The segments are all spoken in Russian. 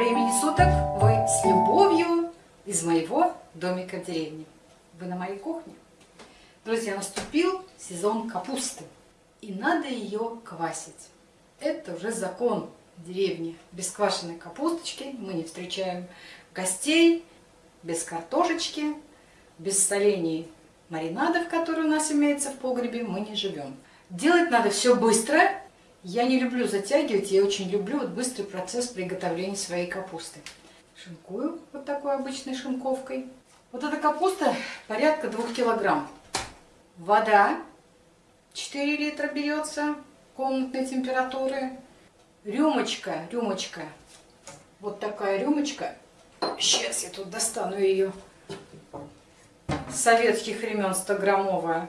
Времени суток! Вы с любовью из моего домика в деревне. Вы на моей кухне. Друзья, наступил сезон капусты. И надо ее квасить. Это уже закон деревни. Без квашеной капусточки мы не встречаем гостей, без картошечки, без солений маринадов, которые у нас имеются в погребе, мы не живем. Делать надо все быстро. Я не люблю затягивать, я очень люблю вот быстрый процесс приготовления своей капусты. Шинкую вот такой обычной шинковкой. Вот эта капуста порядка 2 килограмм. Вода 4 литра берется комнатной температуры. Рюмочка, рюмочка, вот такая рюмочка. Сейчас я тут достану ее. Советских времен 100-граммовая.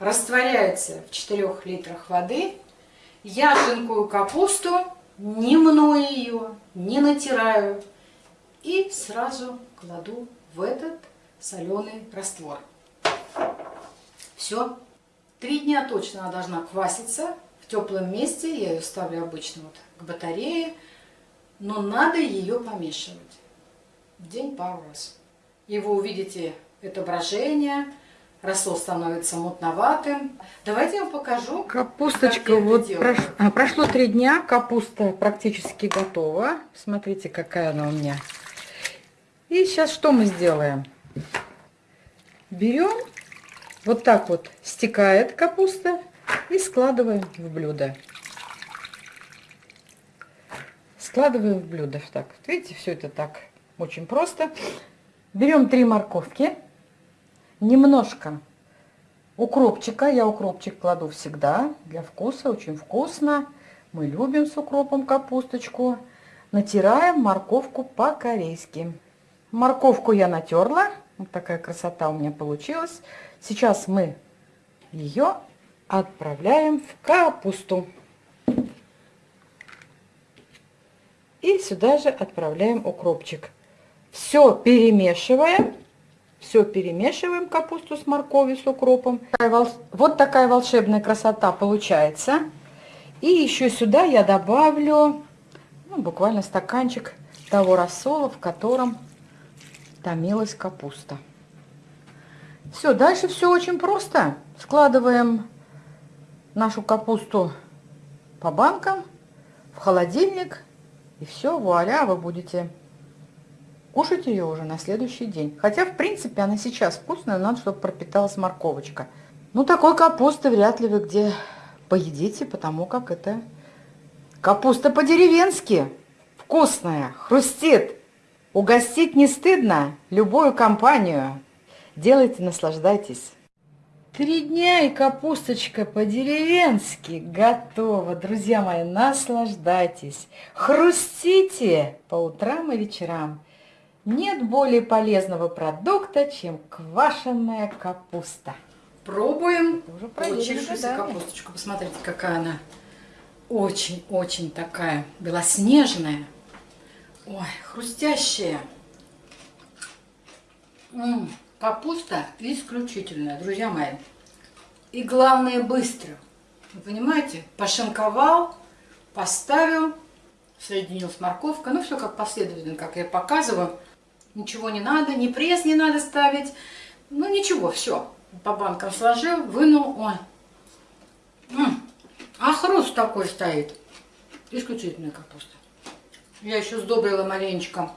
Растворяется в 4 литрах воды. Я шинкую капусту, не мную ее, не натираю. И сразу кладу в этот соленый раствор. Все. Три дня точно она должна кваситься в теплом месте. Я ее ставлю обычно вот к батарее. Но надо ее помешивать. День пару раз. И вы увидите отображение. Рассол становится мутноватым. Давайте я вам покажу. Капусточка, вот прош... а, прошло три дня, капуста практически готова. Смотрите, какая она у меня. И сейчас что мы сделаем? Берем, вот так вот стекает капуста и складываем в блюдо. Складываем в блюдо. Так, видите, все это так очень просто. Берем три морковки, немножко укропчика. Я укропчик кладу всегда для вкуса, очень вкусно. Мы любим с укропом капусточку. Натираем морковку по-корейски. Морковку я натерла. Вот такая красота у меня получилась. Сейчас мы ее отправляем в капусту. И сюда же отправляем укропчик. Все перемешиваем. Все перемешиваем капусту с морковью, с укропом. Вот такая волшебная красота получается. И еще сюда я добавлю ну, буквально стаканчик того рассола, в котором томилась капуста. Все, дальше все очень просто. Складываем нашу капусту по банкам в холодильник. И все, вуаля, вы будете кушать ее уже на следующий день. Хотя, в принципе, она сейчас вкусная, надо, чтобы пропиталась морковочка. Ну, такой капусты вряд ли вы где поедите, потому как это капуста по-деревенски. Вкусная, хрустит. Угостить не стыдно любую компанию. Делайте, наслаждайтесь. Три дня и капусточка по-деревенски готова. Друзья мои, наслаждайтесь. Хрустите по утрам и вечерам. Нет более полезного продукта, чем квашеная капуста. Пробуем Уже получившуюся да. капусточку. Посмотрите, какая она очень-очень такая белоснежная. Ой, хрустящая. М -м, капуста исключительная, друзья мои. И главное, быстро. Вы понимаете? Пошинковал, поставил, соединил с морковкой. Ну, все как последовательно, как я показываю. Ничего не надо, ни пресс не надо ставить. Ну, ничего, все. По банкам сложил, вынул. Ой. М. А хруст такой стоит. Исключительная капуста. Я еще сдобрила маленечко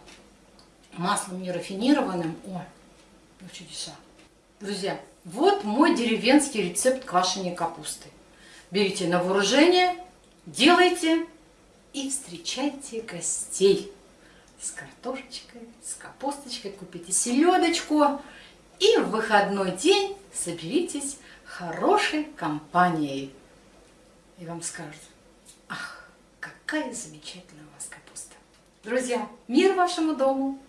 маслом нерафинированным. Ой, ну чудеса. Друзья, вот мой деревенский рецепт квашения капусты. Берите на вооружение, делайте и встречайте гостей с картошечкой, с капусточкой, купите селедочку и в выходной день соберитесь хорошей компанией. И вам скажут, ах, какая замечательная у вас капуста. Друзья, мир вашему дому!